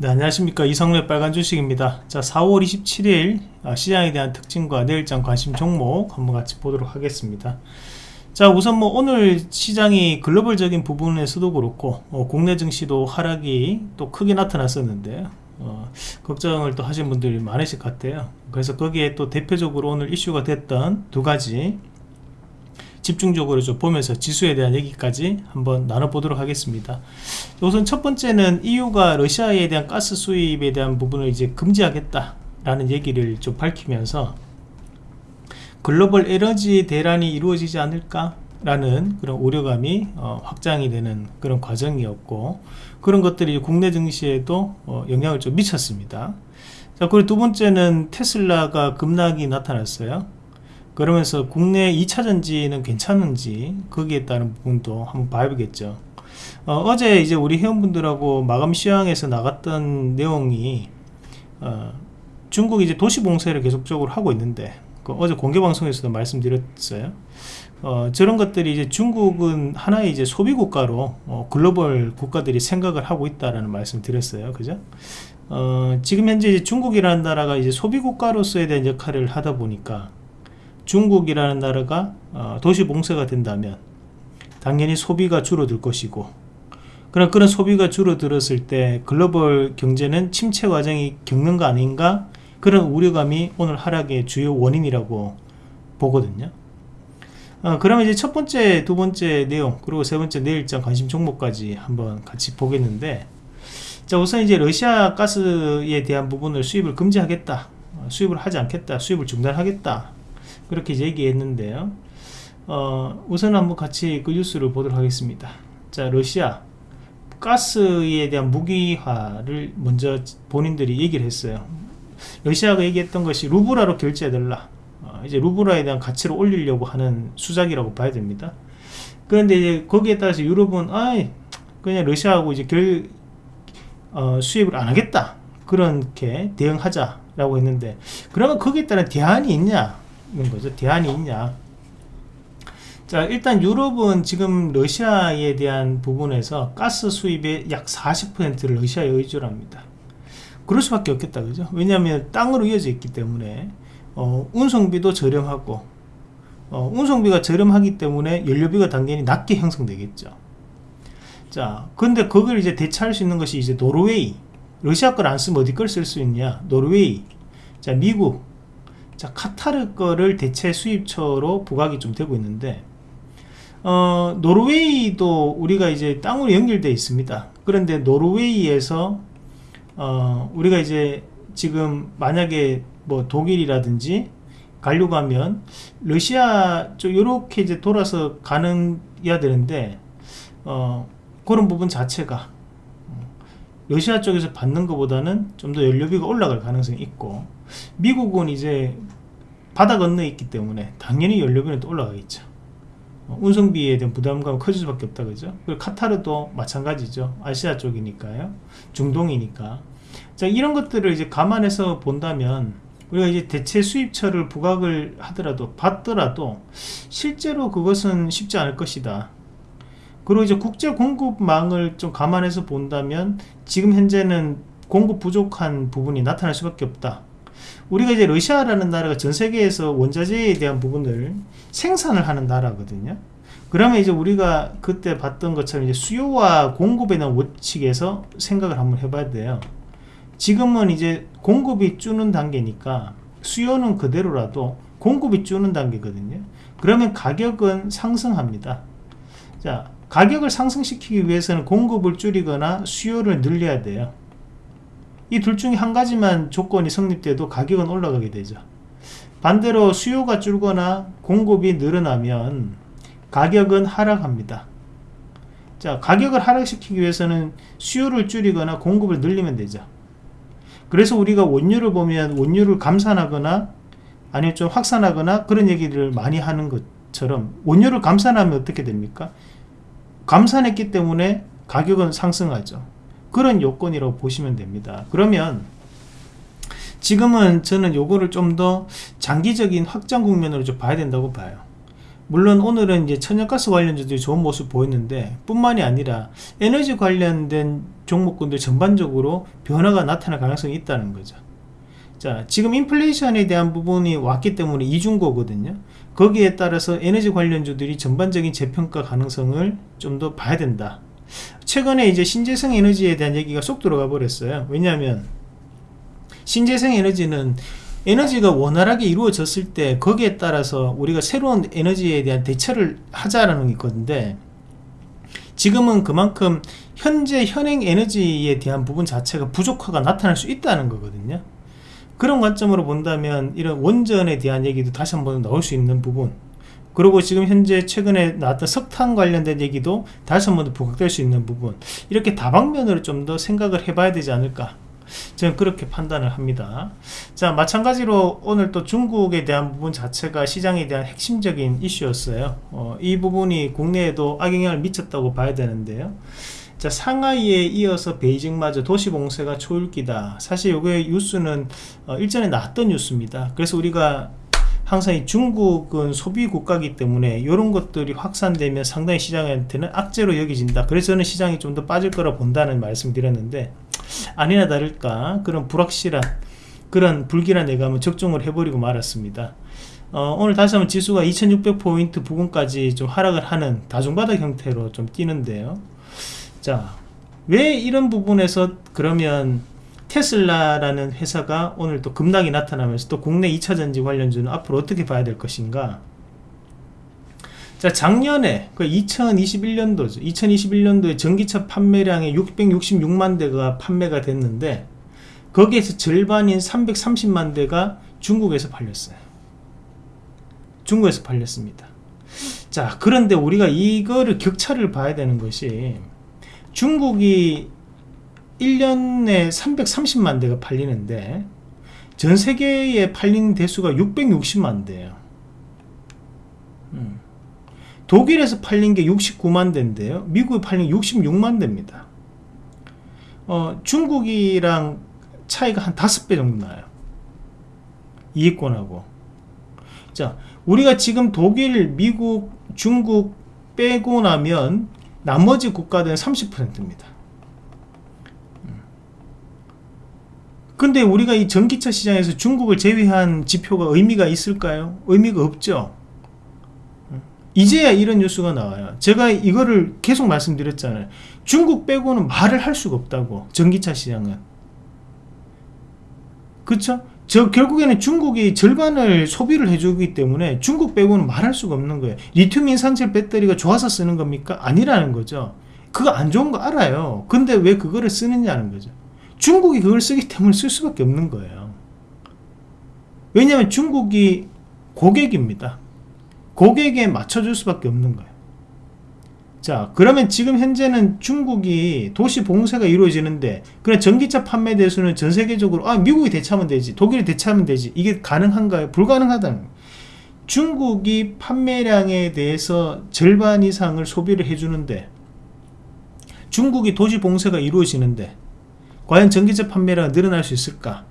네, 안녕하십니까. 이성래 빨간 주식입니다. 자 4월 27일 아, 시장에 대한 특징과 내일장 관심 종목 한번 같이 보도록 하겠습니다. 자 우선 뭐 오늘 시장이 글로벌적인 부분에서도 그렇고 어, 국내 증시도 하락이 또 크게 나타났었는데 어, 걱정을 또 하신 분들이 많으실 것 같아요. 그래서 거기에 또 대표적으로 오늘 이슈가 됐던 두 가지 집중적으로 좀 보면서 지수에 대한 얘기까지 한번 나눠보도록 하겠습니다. 우선 첫 번째는 EU가 러시아에 대한 가스 수입에 대한 부분을 이제 금지하겠다라는 얘기를 좀 밝히면서 글로벌 에너지 대란이 이루어지지 않을까 라는 그런 우려감이 어, 확장이 되는 그런 과정이었고 그런 것들이 국내 증시에도 어, 영향을 좀 미쳤습니다 자 그리고 두 번째는 테슬라가 급락이 나타났어요 그러면서 국내 2차전지는 괜찮은지 거기에 따른 부분도 한번 봐야겠죠. 어, 제 이제 우리 회원분들하고 마감 시황에서 나갔던 내용이 어, 중국이 이제 도시 봉쇄를 계속적으로 하고 있는데 그 어제 공개 방송에서도 말씀드렸어요. 어, 저런 것들이 이제 중국은 하나의 이제 소비 국가로 어, 글로벌 국가들이 생각을 하고 있다라는 말씀 드렸어요. 그죠? 어, 지금 현재 중국이라는 나라가 이제 소비 국가로서에 대한 역할을 하다 보니까 중국이라는 나라가 어, 도시 봉쇄가 된다면 당연히 소비가 줄어들 것이고 그런 그런 소비가 줄어들었을 때 글로벌 경제는 침체 과정이 겪는 거 아닌가? 그런 우려감이 오늘 하락의 주요 원인이라고 보거든요. 어, 그러면 이제 첫 번째 두 번째 내용 그리고 세 번째 내일장 관심 종목까지 한번 같이 보겠는데 자 우선 이제 러시아 가스에 대한 부분을 수입을 금지하겠다 어, 수입을 하지 않겠다 수입을 중단하겠다 그렇게 얘기했는데요. 어, 우선 한번 같이 그 뉴스를 보도록 하겠습니다. 자 러시아 가스에 대한 무기화를 먼저 본인들이 얘기를 했어요. 러시아가 얘기했던 것이 루브라로 결제해달라. 어, 이제 루브라에 대한 가치를 올리려고 하는 수작이라고 봐야 됩니다. 그런데 이제 거기에 따라서 유럽은 아이 그냥 러시아하고 이제 결 어, 수입을 안 하겠다. 그렇게 대응하자라고 했는데 그러면 거기에 따른 대안이 있냐 거죠. 대안이 있냐. 자 일단 유럽은 지금 러시아에 대한 부분에서 가스 수입의 약 40%를 러시아에 의존 합니다. 그럴 수밖에 없겠다 그죠 왜냐하면 땅으로 이어져 있기 때문에 어, 운송비도 저렴하고 어, 운송비가 저렴하기 때문에 연료비가 당연히 낮게 형성되겠죠 자 근데 그걸 이제 대체할 수 있는 것이 이제 노르웨이 러시아 걸 안 쓰면 어디 걸 쓸 수 있냐 노르웨이 자 미국 자 카타르 거를 대체 수입처로 부각이 좀 되고 있는데 어, 노르웨이도 우리가 이제 땅으로 연결되어 있습니다. 그런데 노르웨이에서 어, 우리가 이제 지금 만약에 뭐 독일이라든지 가려고 하면 러시아 쪽 이렇게 이제 돌아서 가는 해야 되는데 어, 그런 부분 자체가 어, 러시아 쪽에서 받는 것보다는 좀 더 연료비가 올라갈 가능성이 있고 미국은 이제 바다 건너에 있기 때문에 당연히 연료비는 또 올라가겠죠. 어, 운송비에 대한 부담감은 커질 수밖에 없다 그죠? 그리고 카타르도 마찬가지죠. 아시아 쪽이니까요. 중동이니까. 자 이런 것들을 이제 감안해서 본다면 우리가 이제 대체 수입처를 부각을 하더라도 받더라도 실제로 그것은 쉽지 않을 것이다 그리고 이제 국제 공급망을 좀 감안해서 본다면 지금 현재는 공급 부족한 부분이 나타날 수밖에 없다 우리가 이제 러시아라는 나라가 전 세계에서 원자재에 대한 부분을 생산을 하는 나라거든요. 그러면 이제 우리가 그때 봤던 것처럼 이제 수요와 공급에 대한 원칙에서 생각을 한번 해봐야 돼요. 지금은 이제 공급이 주는 단계니까 수요는 그대로라도 공급이 주는 단계거든요. 그러면 가격은 상승합니다. 자, 가격을 상승시키기 위해서는 공급을 줄이거나 수요를 늘려야 돼요. 이 둘 중에 한 가지만 조건이 성립돼도 가격은 올라가게 되죠. 반대로 수요가 줄거나 공급이 늘어나면 가격은 하락합니다. 자 가격을 하락시키기 위해서는 수요를 줄이거나 공급을 늘리면 되죠. 그래서 우리가 원유를 보면 원유를 감산하거나 아니면 좀 확산하거나 그런 얘기를 많이 하는 것처럼 원유를 감산하면 어떻게 됩니까 감산했기 때문에 가격은 상승하죠. 그런 요건이라고 보시면 됩니다. 그러면 지금은 저는 요거를 좀 더 장기적인 확장 국면으로 좀 봐야 된다고 봐요. 물론 오늘은 이제 천연가스 관련주들이 좋은 모습 보였는데 뿐만이 아니라 에너지 관련된 종목군들 전반적으로 변화가 나타날 가능성이 있다는 거죠. 자 지금 인플레이션에 대한 부분이 왔기 때문에 이중고거든요 거기에 따라서 에너지 관련주들이 전반적인 재평가 가능성을 좀 더 봐야 된다. 최근에 이제 신재생 에너지에 대한 얘기가 쏙 들어가 버렸어요. 왜냐하면 신재생 에너지는 에너지가 원활하게 이루어졌을 때 거기에 따라서 우리가 새로운 에너지에 대한 대처를 하자라는 건데 지금은 그만큼 현재 현행 에너지에 대한 부분 자체가 부족화가 나타날 수 있다는 거거든요 그런 관점으로 본다면 이런 원전에 대한 얘기도 다시 한번 나올 수 있는 부분. 그리고 지금 현재 최근에 나왔던 석탄 관련된 얘기도 다시 한번 부각될 수 있는 부분. 이렇게 다방면으로 좀 더 생각을 해봐야 되지 않을까. 저는 그렇게 판단을 합니다. 자 마찬가지로 오늘 또 중국에 대한 부분 자체가 시장에 대한 핵심적인 이슈였어요. 어, 이 부분이 국내에도 악영향을 미쳤다고 봐야 되는데요 자 상하이에 이어서 베이징마저 도시봉쇄가 초읽기다. 사실 요게 뉴스는 어, 일전에 나왔던 뉴스입니다. 그래서 우리가 항상 이 중국은 소비 국가이기 때문에 이런 것들이 확산되면 상당히 시장한테는 악재로 여겨진다. 그래서 저는 시장이 좀 더 빠질 거라 본다는 말씀 드렸는데 아니나 다를까 그런 불확실한 그런 불길한 예감을 적중을 해버리고 말았습니다. 어, 오늘 다시 한번 지수가 2600포인트 부근까지 좀 하락을 하는 다중바닥 형태로 좀 뛰는데요 자 왜 이런 부분에서 그러면 테슬라라는 회사가 오늘 또 급락이 나타나면서 또 국내 2차전지 관련주는 앞으로 어떻게 봐야 될 것인가? 자 작년에 그 2021년도죠. 2021년도에 전기차 판매량이 666만 대가 판매가 됐는데 거기에서 절반인 330만 대가 중국에서 팔렸어요. 중국에서 팔렸습니다. 자 그런데 우리가 이거를 격차를 봐야 되는 것이 중국이 1년에 330만 대가 팔리는데 전 세계에 팔린 대수가 660만 대예요. 음. 독일에서 팔린 게 69만 대인데요. 미국에 팔린 게 66만 대입니다. 어, 중국이랑 차이가 한 5배 정도 나요. 이익권하고. 자 우리가 지금 독일 미국 중국 빼고 나면 나머지 국가들은 30%입니다 근데 우리가 이 전기차 시장에서 중국을 제외한 지표가 의미가 있을까요? 의미가 없죠. 이제야 이런 뉴스가 나와요. 제가 이거를 계속 말씀드렸잖아요. 중국 빼고는 말을 할 수가 없다고. 전기차 시장은. 그쵸? 저 결국에는 중국이 절반을 소비를 해주기 때문에 중국 빼고는 말할 수가 없는 거예요. 리튬 인산철 배터리가 좋아서 쓰는 겁니까? 아니라는 거죠. 그거 안 좋은 거 알아요. 근데 왜 그거를 쓰느냐는 거죠. 중국이 그걸 쓰기 때문에 쓸 수밖에 없는 거예요 왜냐하면 중국이 고객입니다 고객에 맞춰줄 수밖에 없는 거예요 자 그러면 지금 현재는 중국이 도시 봉쇄가 이루어지는데 그래 전기차 판매 대수는 전 세계적으로 아 미국이 대차하면 되지 독일이 대차하면 되지 이게 가능한가요? 불가능하다는 거예요 중국이 판매량에 대해서 절반 이상을 소비를 해주는데 중국이 도시 봉쇄가 이루어지는데 과연 전기차 판매량이 늘어날 수 있을까?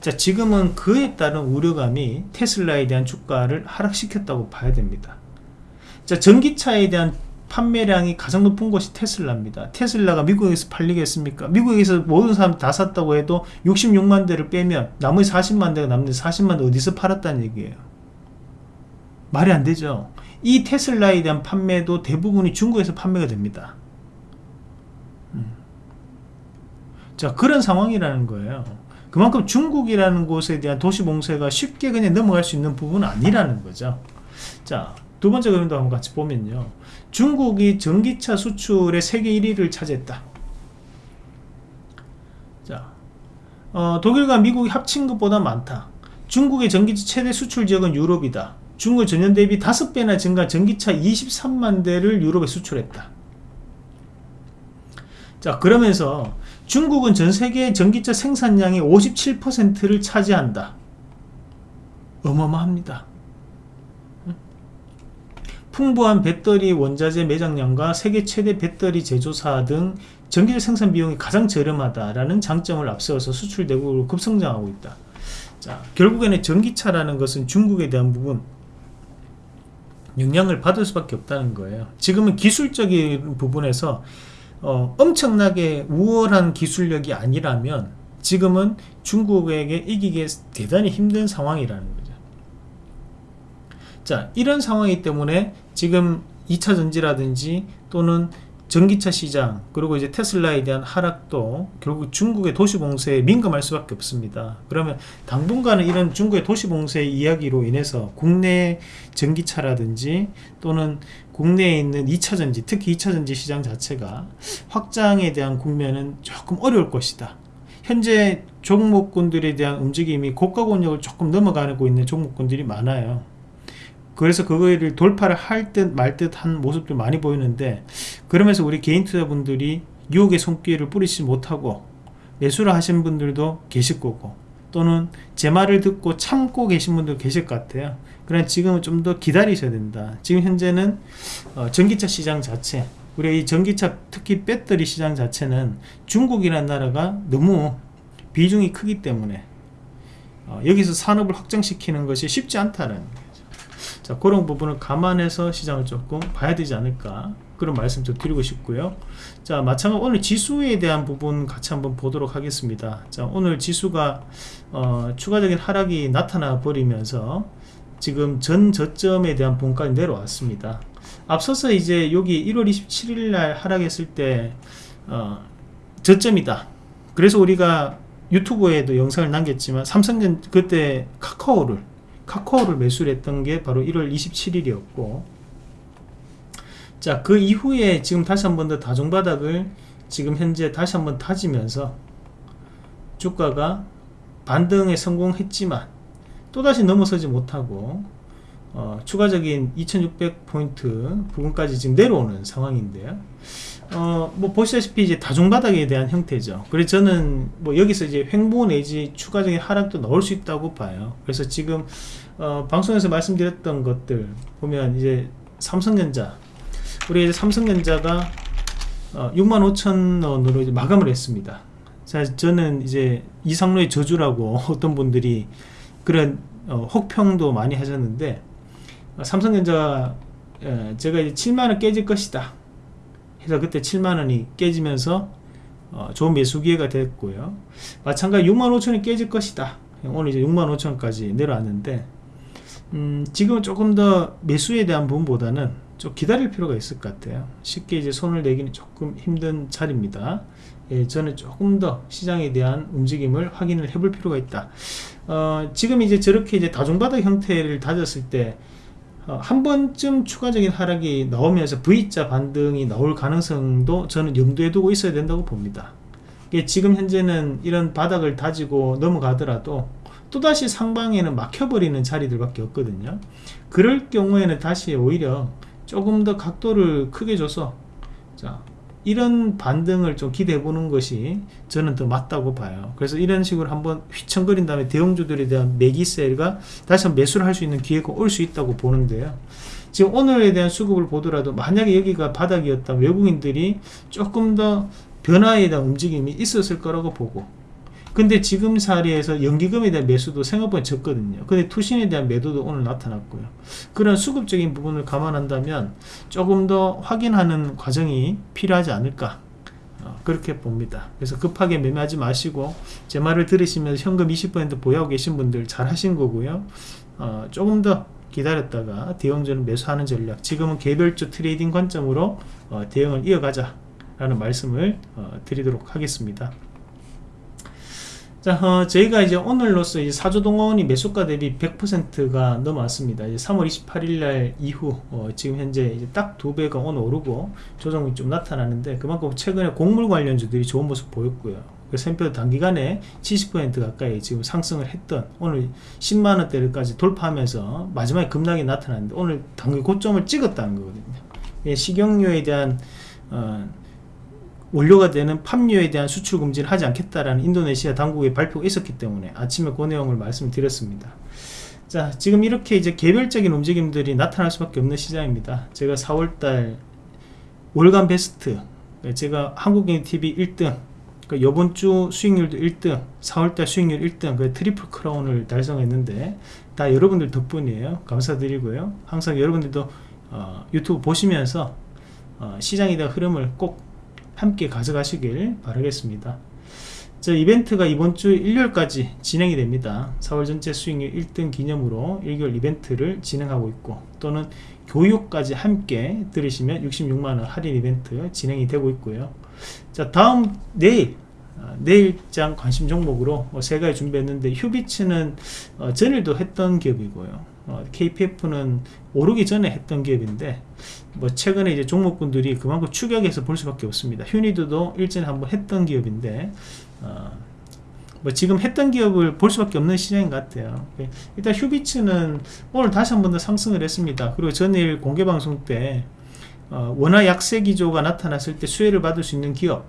자 지금은 그에 따른 우려감이 테슬라에 대한 주가를 하락시켰다고 봐야 됩니다. 자 전기차에 대한 판매량이 가장 높은 것이 테슬라입니다. 테슬라가 미국에서 팔리겠습니까? 미국에서 모든 사람 다 샀다고 해도 66만 대를 빼면 나머지 40만 대가 남는데 40만 대 어디서 팔았다는 얘기예요. 말이 안 되죠. 이 테슬라에 대한 판매도 대부분이 중국에서 판매가 됩니다. 자 그런 상황이라는 거예요 그만큼 중국이라는 곳에 대한 도시 봉쇄가 쉽게 그냥 넘어갈 수 있는 부분은 아니라는 거죠 자 두 번째 그림도 한번 같이 보면요. 중국이 전기차 수출의 세계 1위를 차지했다. 자 어, 독일과 미국이 합친 것보다 많다. 중국의 전기차 최대 수출 지역은 유럽이다. 중국 전년 대비 5배나 증가 전기차 23만 대를 유럽에 수출했다. 자 그러면서 중국은 전 세계 전기차 생산량의 57%를 차지한다. 어마어마합니다. 풍부한 배터리 원자재 매장량과 세계 최대 배터리 제조사 등 전기차 생산 비용이 가장 저렴하다라는 장점을 앞세워서 수출 대국으로 급성장하고 있다. 자, 결국에는 전기차라는 것은 중국에 대한 부분 영향을 받을 수밖에 없다는 거예요. 지금은 기술적인 부분에서 어, 엄청나게 우월한 기술력이 아니라면 지금은 중국에게 이기기 대단히 힘든 상황이라는 거죠. 자, 이런 상황이기 때문에 지금 2차 전지라든지 또는 전기차 시장 그리고 이제 테슬라에 대한 하락도 결국 중국의 도시봉쇄에 민감할 수밖에 없습니다. 그러면 당분간은 이런 중국의 도시봉쇄 이야기로 인해서 국내 전기차라든지 또는 국내에 있는 2차 전지 특히 2차 전지 시장 자체가 확장에 대한 국면은 조금 어려울 것이다. 현재 종목군들에 대한 움직임이 고가 권역을 조금 넘어가고 있는 종목군들이 많아요. 그래서 그거를 돌파를 할 듯 말 듯 한 모습들 많이 보이는데 그러면서 우리 개인 투자분들이 유혹의 손길을 뿌리지 못하고 매수를 하신 분들도 계실 거고 또는 제 말을 듣고 참고 계신 분도 계실 것 같아요. 그러 지금은 좀 더 기다리셔야 된다. 지금 현재는 어, 전기차 시장 자체 우리가 이 전기차 특히 배터리 시장 자체는 중국이라는 나라가 너무 비중이 크기 때문에 어, 여기서 산업을 확장시키는 것이 쉽지 않다는 자 그런 부분을 감안해서 시장을 조금 봐야 되지 않을까 그런 말씀 좀 드리고 싶고요. 자 마찬가지로 오늘 지수에 대한 부분 같이 한번 보도록 하겠습니다. 자 오늘 지수가 어, 추가적인 하락이 나타나 버리면서 지금 전 저점에 대한 분까지 내려왔습니다. 앞서서 이제 여기 1월 27일 날 하락했을 때 어, 저점이다. 그래서 우리가 유튜브에도 영상을 남겼지만 삼성전 그때 카카오를 카카오를 매수를 했던 게 바로 1월 27일이었고 자 그 이후에 지금 다시 한 번 더 다중바닥을 지금 현재 다시 한번 다지면서 주가가 반등에 성공했지만 또다시 넘어서지 못하고 어, 추가적인 2600포인트 부분까지 지금 내려오는 상황인데요 어, 뭐 보시다시피 이제 다중바닥에 대한 형태죠. 그래서 저는 뭐 여기서 이제 횡보 내지 추가적인 하락도 나올 수 있다고 봐요. 그래서 지금 어, 방송에서 말씀드렸던 것들 보면 이제 삼성전자 우리 이제 삼성전자가 어, 65,000원으로 이제 마감을 했습니다. 자, 저는 이제 이상로의 저주라고 어떤 분들이 그런 어, 혹평도 많이 하셨는데 어, 삼성전자 어, 제가 이제 7만원 깨질 것이다 그래서 그때 7만원이 깨지면서 어, 좋은 매수 기회가 됐고요. 마찬가지 6만 5천원이 깨질 것이다. 오늘 이제 6만 5천원까지 내려왔는데 음, 지금 조금 더 매수에 대한 부분보다는 좀 기다릴 필요가 있을 것 같아요. 쉽게 이제 손을 내기는 조금 힘든 자리입니다. 예, 저는 조금 더 시장에 대한 움직임을 확인을 해볼 필요가 있다. 어, 지금 이제 저렇게 이제 다중바닥 형태를 다졌을 때 어, 한 번쯤 추가적인 하락이 나오면서 V자 반등이 나올 가능성도 저는 염두에 두고 있어야 된다고 봅니다. 지금 현재는 이런 바닥을 다지고 넘어가더라도 또다시 상방에는 막혀버리는 자리들밖에 없거든요. 그럴 경우에는 다시 오히려 조금 더 각도를 크게 줘서 자 이런 반등을 좀 기대해 보는 것이 저는 더 맞다고 봐요. 그래서 이런 식으로 한번 휘청거린 다음에 대형주들에 대한 매기세가 다시 한번 매수를 할 수 있는 기회가 올 수 있다고 보는데요. 지금 오늘에 대한 수급을 보더라도 만약에 여기가 바닥이었다면 외국인들이 조금 더 변화에 대한 움직임이 있었을 거라고 보고 근데 지금 사례에서 연기금에 대한 매수도 생각보다 적거든요. 근데 투신에 대한 매도도 오늘 나타났고요. 그런 수급적인 부분을 감안한다면 조금 더 확인하는 과정이 필요하지 않을까 어, 그렇게 봅니다. 그래서 급하게 매매하지 마시고 제 말을 들으시면서 현금 20% 보유하고 계신 분들 잘 하신 거고요. 어, 조금 더 기다렸다가 대형주는 매수하는 전략 지금은 개별주 trading 관점으로 어, 대응을 이어가자 라는 말씀을 어, 드리도록 하겠습니다 자, 어, 저희가 이제 오늘로서 이제 사조동원이 매수가 대비 100%가 넘어왔습니다. 이제 3월 28일 날 이후, 어, 지금 현재 이제 딱 두 배가 오늘 오르고 조정이 좀 나타나는데 그만큼 최근에 곡물 관련주들이 좋은 모습 보였고요. 그래서 표 단기간에 70% 가까이 지금 상승을 했던 오늘 10만원대까지 돌파하면서 마지막에 급락이 나타났는데 오늘 단기 고점을 찍었다는 거거든요. 예, 식용유에 대한 어, 원료가 되는 팜유에 대한 수출 금지를 하지 않겠다라는 인도네시아 당국의 발표가 있었기 때문에 아침에 그 내용을 말씀드렸습니다. 자 지금 이렇게 이제 개별적인 움직임들이 나타날 수밖에 없는 시장입니다. 제가 4월달 월간 베스트 제가 한국인 TV 1등 그러니까 이번 주 수익률도 1등 4월달 수익률 1등 그 트리플 크라운을 달성했는데 다 여러분들 덕분이에요 감사드리고요 항상 여러분들도 어, 유튜브 보시면서 어, 시장에 대한 흐름을 꼭 함께 가져가시길 바라겠습니다. 저 이벤트가 이번 주 일요일까지 진행이 됩니다. 4월 전체 수익률 1등 기념으로 1개월 이벤트를 진행하고 있고 또는 교육까지 함께 들으시면 66만원 할인 이벤트 진행이 되고 있고요. 자 다음 내일 어, 내일장 관심 종목으로 어, 세 가지 준비했는데 휴비츠는 어, 전일도 했던 기업이고요 어, KPF는 오르기 전에 했던 기업인데 뭐 최근에 이제 종목군들이 그만큼 추격해서 볼 수밖에 없습니다. 휴니드도 일전에 한번 했던 기업인데 어, 뭐 지금 했던 기업을 볼 수밖에 없는 시장인 것 같아요. 예, 일단 휴비츠는 오늘 다시 한 번 더 상승을 했습니다. 그리고 전일 공개방송 때 어, 원화 약세 기조가 나타났을 때 수혜를 받을 수 있는 기업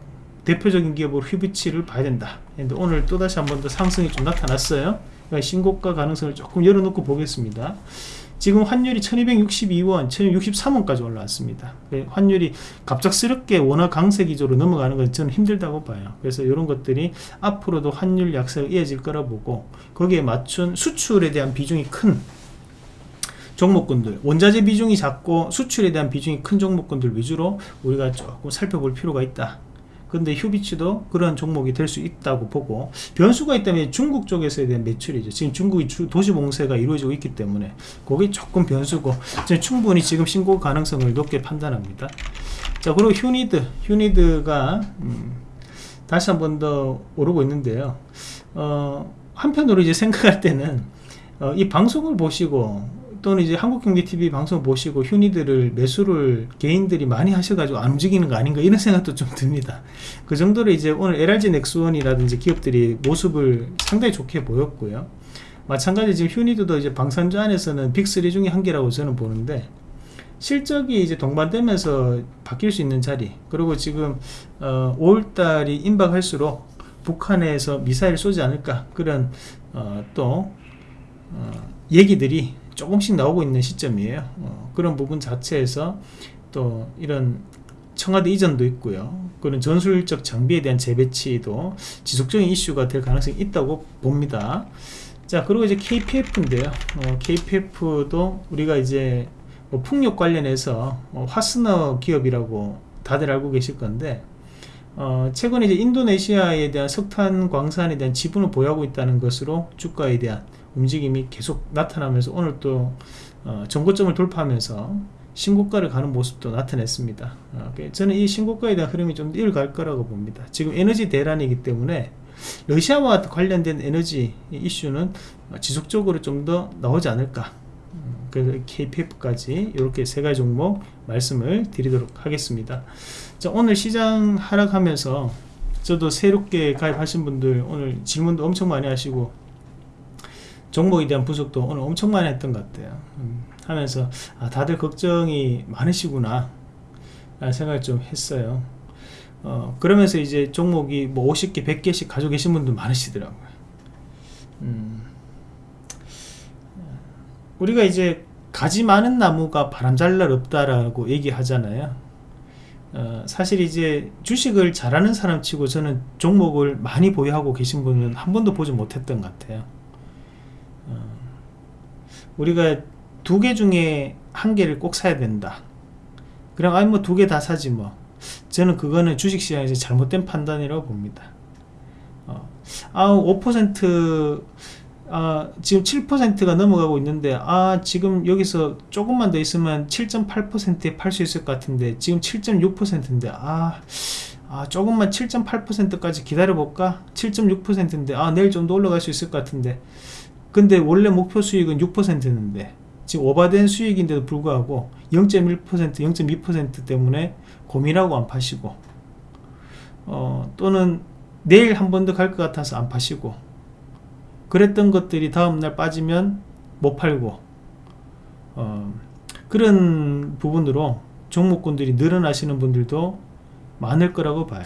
대표적인 기업으로 휴비치를 봐야 된다. 근데 오늘 또다시 한 번 더 상승이 좀 나타났어요 그러니까 신고가 가능성을 조금 열어놓고 보겠습니다. 지금 환율이 1262원 1263원까지 올라왔습니다. 네, 환율이 갑작스럽게 원화 강세 기조로 넘어가는 건 저는 힘들다고 봐요. 그래서 이런 것들이 앞으로도 환율 약세가 이어질 거라 보고 거기에 맞춘 수출에 대한 비중이 큰 종목군들 원자재 비중이 작고 수출에 대한 비중이 큰 종목군들 위주로 우리가 조금 살펴볼 필요가 있다 근데 휴비치도 그런 종목이 될 수 있다고 보고 변수가 있다면 중국 쪽에서에 대한 매출이죠. 지금 중국이 도시 봉쇄가 이루어지고 있기 때문에 그게 조금 변수고 충분히 지금 신고 가능성을 높게 판단합니다. 자 그리고 휴니드 휴니드가 음, 다시 한 번 더 오르고 있는데요. 어, 한편으로 이제 생각할 때는 어, 이 방송을 보시고 또는 이제 한국경제TV 방송 보시고 휴니들을 매수를 개인들이 많이 하셔가지고 안 움직이는 거 아닌가 이런 생각도 좀 듭니다. 그 정도로 이제 오늘 LRG 넥스원이라든지 기업들이 모습을 상당히 좋게 보였고요. 마찬가지 지금 휴니드도 이제 방산주 안에서는 빅3 중에 한 개라고 저는 보는데 실적이 이제 동반되면서 바뀔 수 있는 자리 그리고 지금 어, 5월달이 임박할수록 북한에서 미사일 쏘지 않을까 그런 어, 또 어, 얘기들이 조금씩 나오고 있는 시점이에요. 어, 그런 부분 자체에서 또 이런 청와대 이전도 있고요. 그런 전술적 장비에 대한 재배치도 지속적인 이슈가 될 가능성이 있다고 봅니다. 자 그리고 이제 KPF인데요. 어, KPF도 우리가 이제 뭐 풍력 관련해서 어, 화스너 기업이라고 다들 알고 계실 건데 어, 최근에 이제 인도네시아에 대한 석탄 광산에 대한 지분을 보유하고 있다는 것으로 주가에 대한 움직임이 계속 나타나면서 오늘 또 어, 정고점을 돌파하면서 신고가를 가는 모습도 나타냈습니다. 어, 저는 이 신고가에 대한 흐름이 좀 이어갈 거라고 봅니다. 지금 에너지 대란이기 때문에 러시아와 관련된 에너지 이슈는 지속적으로 좀 더 나오지 않을까. KPF까지 이렇게 세 가지 종목 말씀을 드리도록 하겠습니다. 자, 오늘 시장 하락하면서 저도 새롭게 가입하신 분들 오늘 질문도 엄청 많이 하시고 종목에 대한 분석도 오늘 엄청 많이 했던 것 같아요. 음, 하면서 아, 다들 걱정이 많으시구나 라는 생각을 좀 했어요. 어, 그러면서 이제 종목이 뭐 50개 100개씩 가지고 계신 분들 많으시더라고요. 음, 우리가 이제 가지 많은 나무가 바람 잘 날 없다라고 얘기하잖아요. 어, 사실 이제 주식을 잘하는 사람 치고 저는 종목을 많이 보유하고 계신 분은 한 번도 보지 못했던 것 같아요 우리가 두 개 중에 한 개를 꼭 사야 된다. 그럼 아니 뭐 두 개 다 사지 뭐. 저는 그거는 주식시장에서 잘못된 판단이라고 봅니다. 어, 아5% 아, 지금 7%가 넘어가고 있는데 아 지금 여기서 조금만 더 있으면 7.8%에 팔 수 있을 것 같은데 지금 7.6%인데 아, 아 조금만 7.8%까지 기다려 볼까? 7.6%인데 아 내일 좀 더 올라갈 수 있을 것 같은데 근데 원래 목표 수익은 6%인데 지금 오바된 수익인데도 불구하고 0.1% 0.2% 때문에 고민하고 안 파시고 어, 또는 내일 한 번 더 갈 것 같아서 안 파시고 그랬던 것들이 다음날 빠지면 못 팔고 어, 그런 부분으로 종목군들이 늘어나시는 분들도 많을 거라고 봐요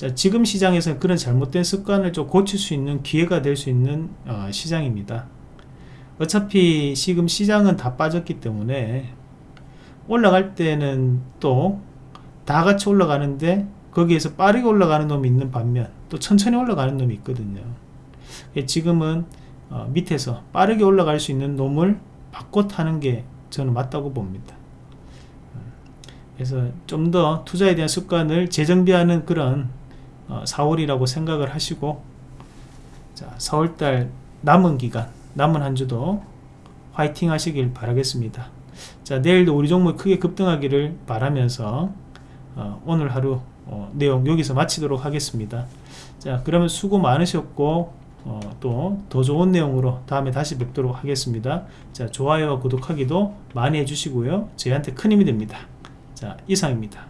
자, 지금 시장에서는 그런 잘못된 습관을 좀 고칠 수 있는 기회가 될 수 있는 어, 시장입니다. 어차피 지금 시장은 다 빠졌기 때문에 올라갈 때는 또 다 같이 올라가는데 거기에서 빠르게 올라가는 놈이 있는 반면 또 천천히 올라가는 놈이 있거든요 예, 지금은 어, 밑에서 빠르게 올라갈 수 있는 놈을 바꿔 타는 게 저는 맞다고 봅니다 그래서 좀 더 투자에 대한 습관을 재정비하는 그런 어, 4월이라고 생각을 하시고 자 4월달 남은 기간 남은 한 주도 화이팅 하시길 바라겠습니다. 자 내일도 우리 종목 크게 급등하기를 바라면서 어, 오늘 하루 어, 내용 여기서 마치도록 하겠습니다. 자 그러면 수고 많으셨고 어, 또 더 좋은 내용으로 다음에 다시 뵙도록 하겠습니다. 자 좋아요와 구독하기도 많이 해주시고요. 저희한테 큰 힘이 됩니다. 자 이상입니다